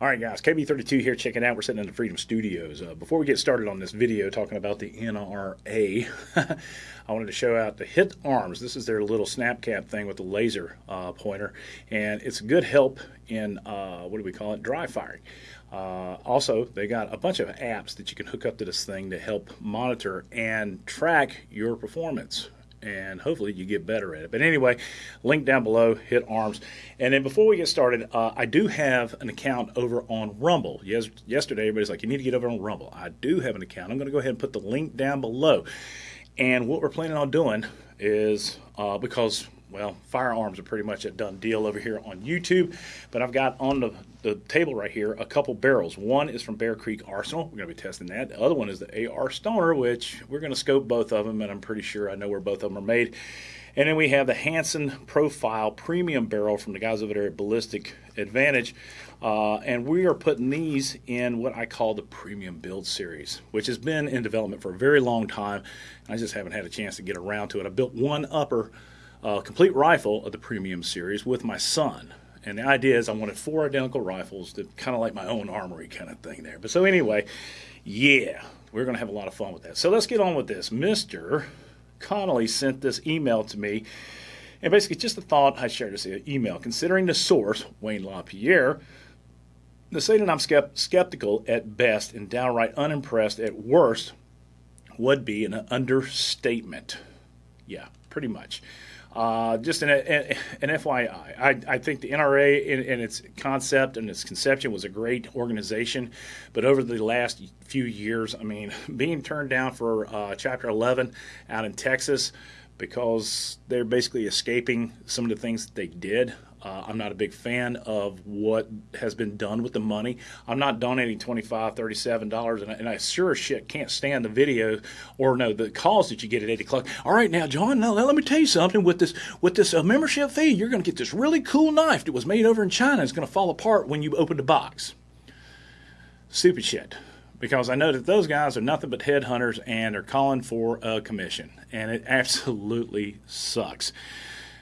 All right, guys, KB32 here, checking out. We're sitting in the Freedom Studios. Uh, before we get started on this video talking about the NRA, I wanted to show out the Hit Arms. This is their little snap cap thing with the laser uh, pointer, and it's a good help in, uh, what do we call it, dry firing. Uh, also, they got a bunch of apps that you can hook up to this thing to help monitor and track your performance and hopefully you get better at it. But anyway, link down below, hit arms. And then before we get started, uh, I do have an account over on Rumble. Yes, yesterday everybody's like, you need to get over on Rumble. I do have an account. I'm going to go ahead and put the link down below. And what we're planning on doing is uh, because well, firearms are pretty much a done deal over here on YouTube. But I've got on the, the table right here a couple barrels. One is from Bear Creek Arsenal. We're going to be testing that. The other one is the AR Stoner, which we're going to scope both of them, and I'm pretty sure I know where both of them are made. And then we have the Hanson Profile Premium Barrel from the guys over there at Ballistic Advantage. Uh, and we are putting these in what I call the Premium Build Series, which has been in development for a very long time. I just haven't had a chance to get around to it. I built one upper a complete rifle of the premium series with my son. And the idea is I wanted four identical rifles to kind of like my own armory kind of thing there. But so anyway, yeah, we're going to have a lot of fun with that. So let's get on with this. Mr. Connolly sent this email to me. And basically, just a thought I shared this email. Considering the source, Wayne LaPierre, to say that I'm skeptical at best and downright unimpressed at worst would be an understatement. Yeah, pretty much. Uh, just an, an, FYI, I, I, think the NRA in, in, its concept and its conception was a great organization, but over the last few years, I mean, being turned down for uh, Chapter 11 out in Texas because they're basically escaping some of the things that they did. Uh, I'm not a big fan of what has been done with the money. I'm not donating $25, $37, and I, and I sure as shit can't stand the video or no the calls that you get at 8 o'clock. All right, now, John, now, let me tell you something. With this with this uh, membership fee, you're going to get this really cool knife that was made over in China. It's going to fall apart when you open the box. Stupid shit because I know that those guys are nothing but headhunters and they're calling for a commission, and it absolutely sucks.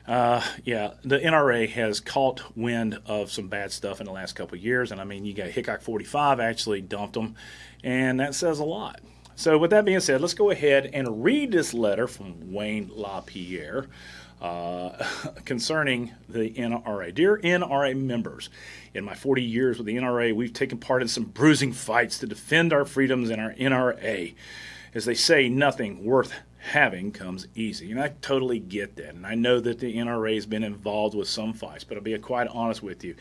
Uh, yeah, the NRA has caught wind of some bad stuff in the last couple of years, and I mean, you got Hickok 45 actually dumped them, and that says a lot. So, with that being said, let's go ahead and read this letter from Wayne LaPierre uh, concerning the NRA. Dear NRA members, in my 40 years with the NRA, we've taken part in some bruising fights to defend our freedoms in our NRA. As they say, nothing worth having comes easy. And I totally get that. And I know that the NRA has been involved with some fights, but I'll be quite honest with you.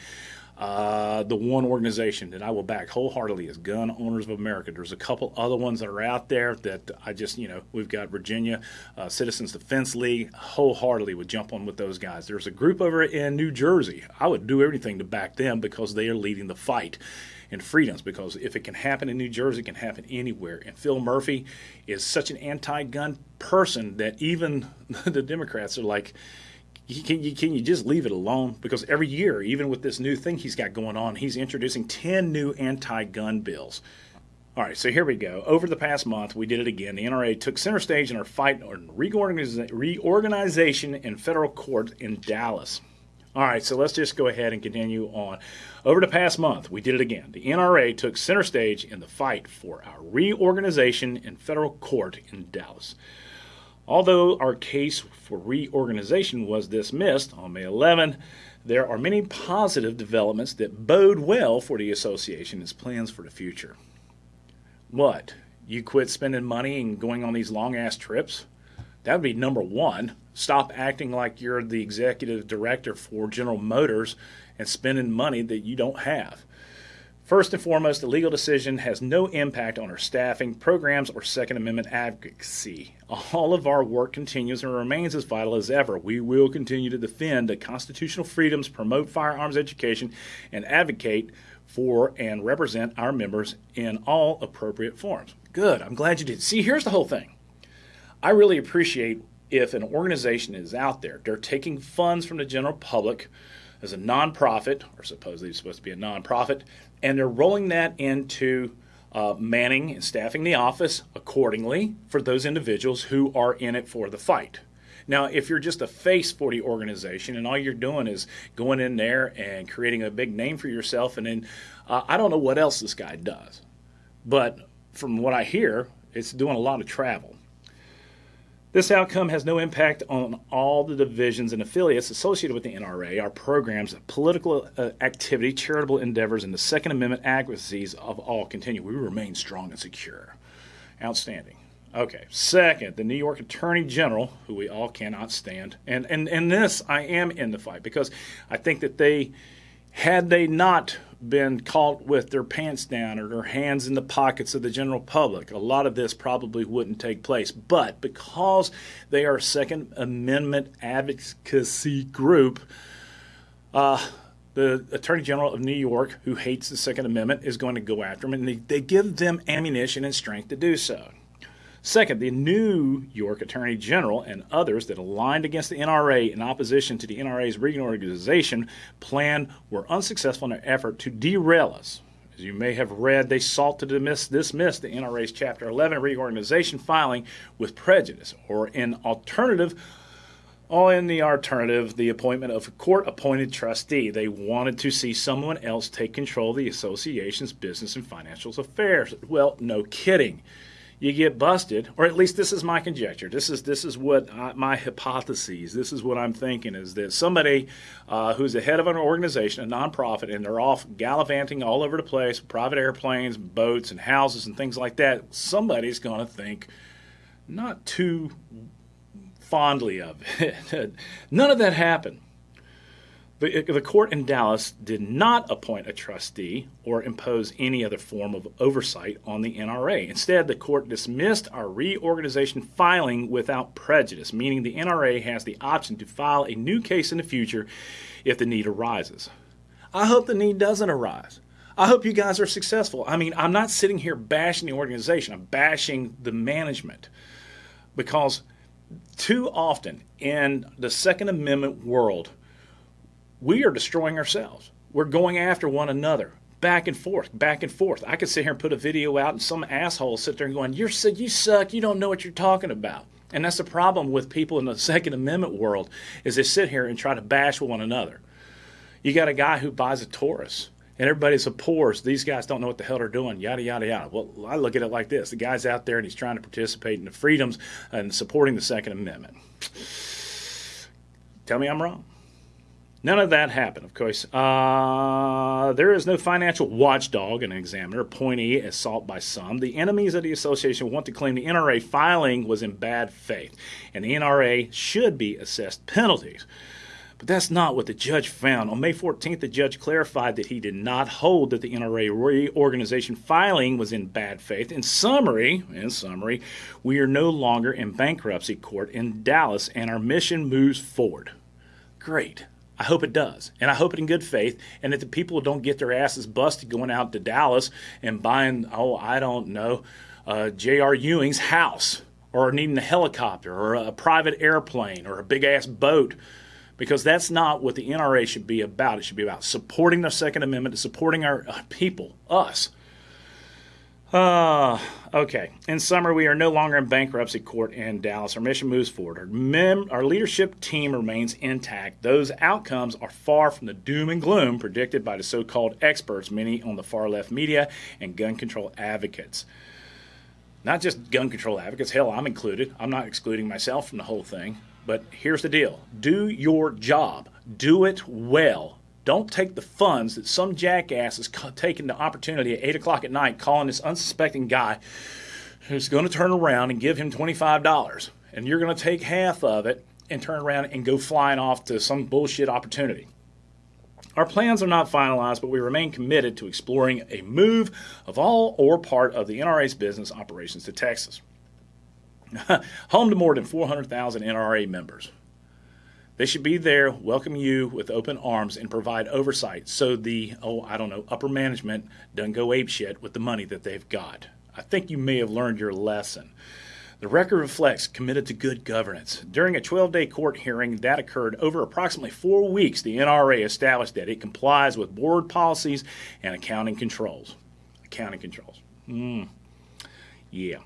Uh, the one organization that I will back wholeheartedly is Gun Owners of America. There's a couple other ones that are out there that I just, you know, we've got Virginia uh, Citizens Defense League. Wholeheartedly would jump on with those guys. There's a group over in New Jersey. I would do everything to back them because they are leading the fight and freedoms because if it can happen in New Jersey, it can happen anywhere. And Phil Murphy is such an anti gun person that even the Democrats are like, can you, can you just leave it alone? Because every year, even with this new thing he's got going on, he's introducing 10 new anti gun bills. All right, so here we go. Over the past month, we did it again. The NRA took center stage in our fight on reorganization in federal court in Dallas. All right, so let's just go ahead and continue on. Over the past month, we did it again. The NRA took center stage in the fight for our reorganization in federal court in Dallas. Although our case for reorganization was dismissed on May 11, there are many positive developments that bode well for the association and its plans for the future. What? You quit spending money and going on these long ass trips? That would be number one. Stop acting like you're the executive director for General Motors and spending money that you don't have. First and foremost, the legal decision has no impact on our staffing, programs, or Second Amendment advocacy. All of our work continues and remains as vital as ever. We will continue to defend the constitutional freedoms, promote firearms education, and advocate for and represent our members in all appropriate forms. Good. I'm glad you did. See, here's the whole thing. I really appreciate if an organization is out there, they're taking funds from the general public as a nonprofit, or supposedly supposed to be a nonprofit, and they're rolling that into uh, manning and staffing the office accordingly for those individuals who are in it for the fight. Now, if you're just a face for the organization and all you're doing is going in there and creating a big name for yourself, and then uh, I don't know what else this guy does, but from what I hear, it's doing a lot of travel. This outcome has no impact on all the divisions and affiliates associated with the NRA, our programs, political uh, activity, charitable endeavors, and the Second Amendment advocacies of all continue. We remain strong and secure. Outstanding. Okay. Second, the New York Attorney General, who we all cannot stand, and and and this I am in the fight because I think that they, had they not been caught with their pants down or their hands in the pockets of the general public, a lot of this probably wouldn't take place. But because they are a Second Amendment advocacy group, uh, the Attorney General of New York, who hates the Second Amendment, is going to go after them, and they, they give them ammunition and strength to do so. Second, the New York Attorney General and others that aligned against the NRA in opposition to the NRA's reorganization plan were unsuccessful in their effort to derail us. As you may have read, they sought to dismiss, dismiss the NRA's Chapter 11 reorganization filing with prejudice, or in alternative, or in the alternative, the appointment of a court appointed trustee. They wanted to see someone else take control of the association's business and financial affairs. Well, no kidding you get busted, or at least this is my conjecture. This is this is what I, my hypotheses. This is what I'm thinking is that somebody uh, who's the head of an organization, a nonprofit, and they're off gallivanting all over the place, private airplanes, boats, and houses and things like that. Somebody's going to think not too fondly of it. None of that happened. The, the court in Dallas did not appoint a trustee or impose any other form of oversight on the NRA. Instead, the court dismissed our reorganization filing without prejudice, meaning the NRA has the option to file a new case in the future if the need arises. I hope the need doesn't arise. I hope you guys are successful. I mean, I'm not sitting here bashing the organization, I'm bashing the management because too often in the Second Amendment world, we are destroying ourselves. We're going after one another back and forth, back and forth. I could sit here and put a video out, and some asshole sit there and going, "You're you suck. You don't know what you're talking about." And that's the problem with people in the Second Amendment world is they sit here and try to bash one another. You got a guy who buys a Taurus, and everybody supports these guys don't know what the hell they're doing, yada yada yada. Well, I look at it like this: the guy's out there and he's trying to participate in the freedoms and supporting the Second Amendment. Tell me I'm wrong. None of that happened, of course. Uh, there is no financial watchdog, an examiner, appointee assault by some. The enemies of the association want to claim the NRA filing was in bad faith, and the NRA should be assessed penalties. But that's not what the judge found. On May 14th, the judge clarified that he did not hold that the NRA reorganization filing was in bad faith. In summary, in summary, we are no longer in bankruptcy court in Dallas, and our mission moves forward. Great. I hope it does. And I hope it in good faith and that the people don't get their asses busted going out to Dallas and buying, oh, I don't know, uh, J.R. Ewing's house or needing a helicopter or a private airplane or a big ass boat because that's not what the NRA should be about. It should be about supporting the Second Amendment, supporting our uh, people, us. Uh, okay. In summary, we are no longer in bankruptcy court in Dallas. Our mission moves forward. Our, mem- our leadership team remains intact. Those outcomes are far from the doom and gloom predicted by the so called experts, many on the far left media and gun control advocates. Not just gun control advocates, hell, I'm included. I'm not excluding myself from the whole thing. But here's the deal do your job, do it well don't take the funds that some jackass is taking the opportunity at 8 o'clock at night calling this unsuspecting guy who's going to turn around and give him $25. And you're going to take half of it and turn around and go flying off to some bullshit opportunity. Our plans are not finalized, but we remain committed to exploring a move of all or part of the NRA's business operations to Texas. Home to more than 400,000 NRA members. They should be there, welcome you with open arms, and provide oversight so the, oh, I don't know, upper management doesn't go apeshit with the money that they've got. I think you may have learned your lesson. The record reflects committed to good governance. During a 12 day court hearing that occurred over approximately four weeks, the NRA established that it complies with board policies and accounting controls. Accounting controls. Mm. Yeah.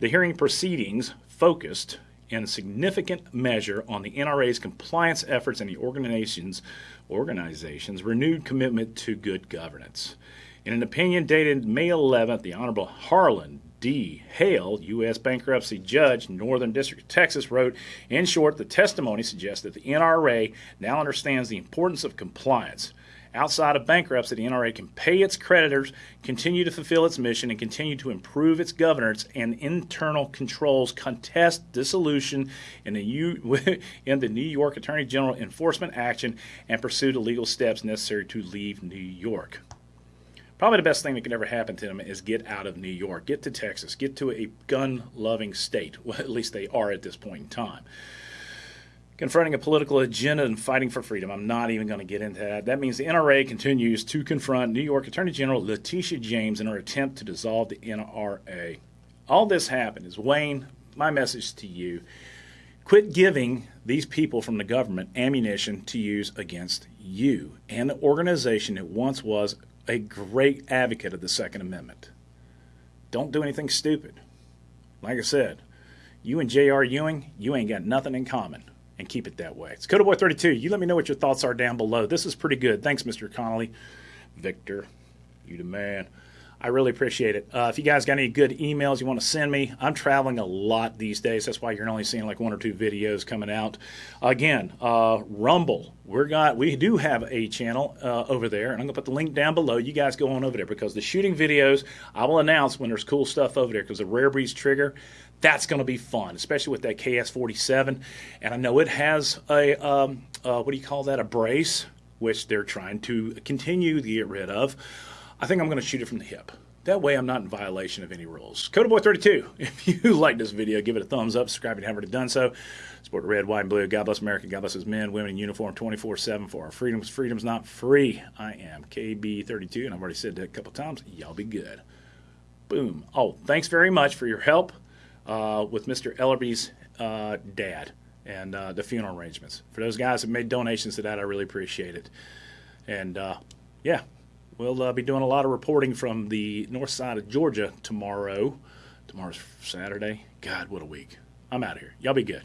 The hearing proceedings focused in significant measure on the NRA's compliance efforts and the organization's organization's renewed commitment to good governance. In an opinion dated May 11th, the Honorable Harlin D. Hale, U.S. bankruptcy judge, Northern District of Texas, wrote In short, the testimony suggests that the NRA now understands the importance of compliance. Outside of bankruptcy, the NRA can pay its creditors, continue to fulfill its mission, and continue to improve its governance and internal controls, contest dissolution in the, U- in the New York Attorney General enforcement action, and pursue the legal steps necessary to leave New York. Probably the best thing that could ever happen to them is get out of New York, get to Texas, get to a gun loving state. Well, at least they are at this point in time. Confronting a political agenda and fighting for freedom. I'm not even going to get into that. That means the NRA continues to confront New York Attorney General Letitia James in her attempt to dissolve the NRA. All this happened is Wayne, my message to you quit giving these people from the government ammunition to use against you and the organization that once was a great advocate of the Second Amendment. Don't do anything stupid. Like I said, you and J.R. Ewing, you ain't got nothing in common. And keep it that way. It's Boy 32 You let me know what your thoughts are down below. This is pretty good. Thanks, Mr. Connolly. Victor, you the man. I really appreciate it. Uh, if you guys got any good emails you want to send me, I'm traveling a lot these days. That's why you're only seeing like one or two videos coming out. Again, uh, Rumble. We're got we do have a channel uh, over there, and I'm gonna put the link down below. You guys go on over there because the shooting videos I will announce when there's cool stuff over there because the Rare Breeds trigger. That's going to be fun, especially with that KS47. And I know it has a, um, uh, what do you call that, a brace, which they're trying to continue to get rid of. I think I'm going to shoot it from the hip. That way I'm not in violation of any rules. Boy32, if you like this video, give it a thumbs up, subscribe if you haven't already done so. Support red, white, and blue. God bless America. God bless his men, women in uniform 24-7 for our freedoms. Freedom's not free. I am KB32, and I've already said that a couple times. Y'all be good. Boom. Oh, thanks very much for your help uh, with Mr. Ellerby's uh, dad and uh, the funeral arrangements. For those guys that made donations to that, I really appreciate it. And uh, yeah. We'll uh, be doing a lot of reporting from the north side of Georgia tomorrow. Tomorrow's Saturday. God, what a week. I'm out of here. Y'all be good.